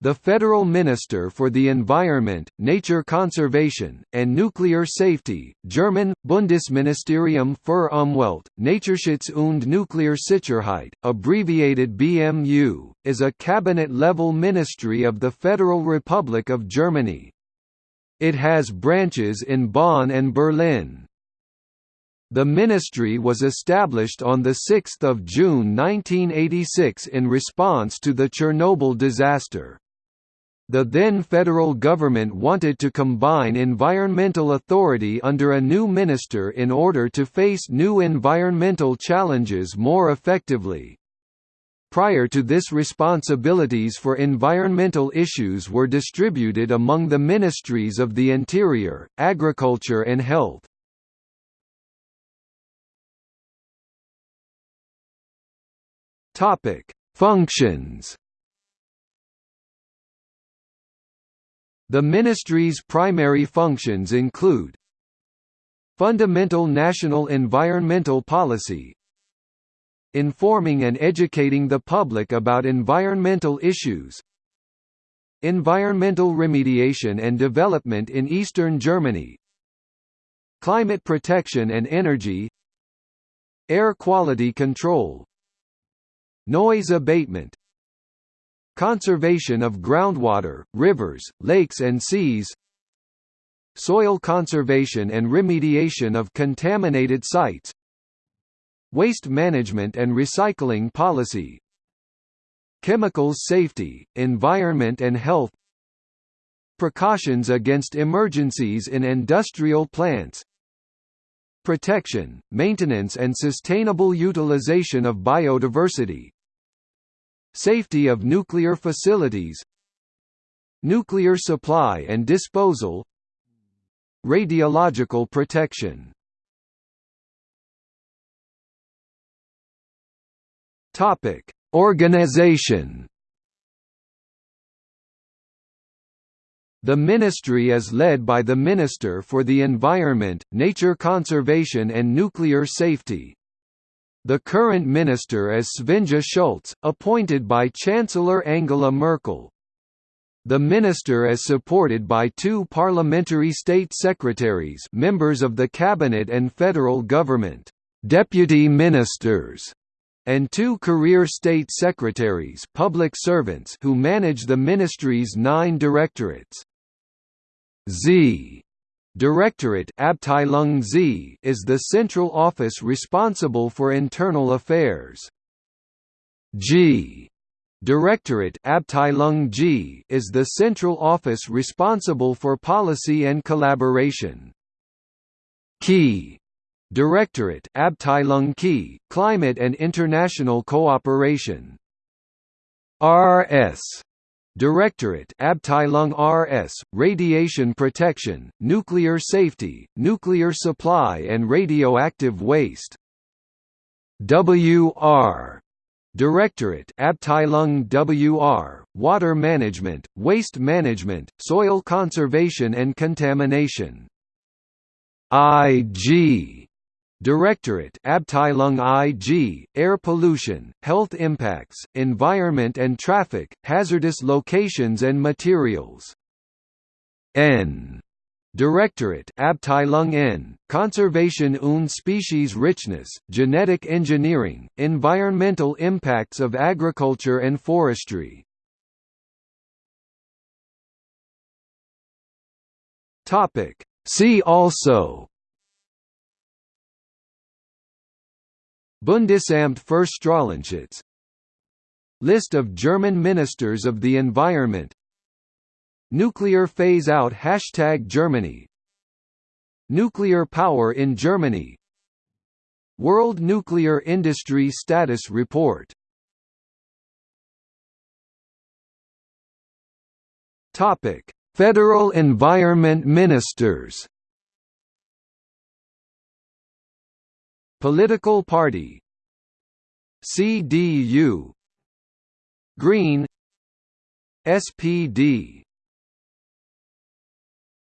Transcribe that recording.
The Federal Minister for the Environment, Nature Conservation, and Nuclear Safety, German, Bundesministerium für Umwelt, Naturschutz und Nuklearsicherheit, abbreviated BMU, is a cabinet-level ministry of the Federal Republic of Germany. It has branches in Bonn and Berlin. The ministry was established on 6 June 1986 in response to the Chernobyl disaster. The then federal government wanted to combine environmental authority under a new minister in order to face new environmental challenges more effectively. Prior to this responsibilities for environmental issues were distributed among the ministries of the Interior, Agriculture and Health. Functions The ministry's primary functions include Fundamental national environmental policy Informing and educating the public about environmental issues Environmental remediation and development in eastern Germany Climate protection and energy Air quality control Noise abatement Conservation of groundwater, rivers, lakes and seas Soil conservation and remediation of contaminated sites Waste management and recycling policy Chemicals safety, environment and health Precautions against emergencies in industrial plants Protection, maintenance and sustainable utilization of biodiversity Safety of nuclear facilities Nuclear supply and disposal Radiological protection Topic: Organization. The ministry is led by the Minister for the Environment, Nature Conservation and Nuclear Safety. The current minister is Svenja Schulze, appointed by Chancellor Angela Merkel. The minister is supported by two parliamentary state secretaries members of the cabinet and federal government, deputy ministers, and two career state secretaries public servants who manage the ministry's nine directorates. Z Directorate is the central office responsible for internal affairs. G Directorate is the central office responsible for policy and collaboration. Key Directorate Climate and International Cooperation. RS Directorate Abteilung RS, Radiation Protection, Nuclear Safety, Nuclear Supply and Radioactive Waste. WR Directorate Abteilung WR, Water Management, Waste Management, Soil Conservation and Contamination. IG Directorate Abteilung IG, Air Pollution, Health Impacts, Environment and Traffic, Hazardous Locations and Materials. N. Directorate Abteilung N, Conservation und Species Richness, Genetic Engineering, Environmental Impacts of Agriculture and Forestry. See also Bundesamt für Strahlenschutz List of German Ministers of the Environment. Nuclear phase-out Hashtag Germany. Nuclear power in Germany. World Nuclear Industry Status Report. Federal Environment Ministers Political party. CDU Green. SPD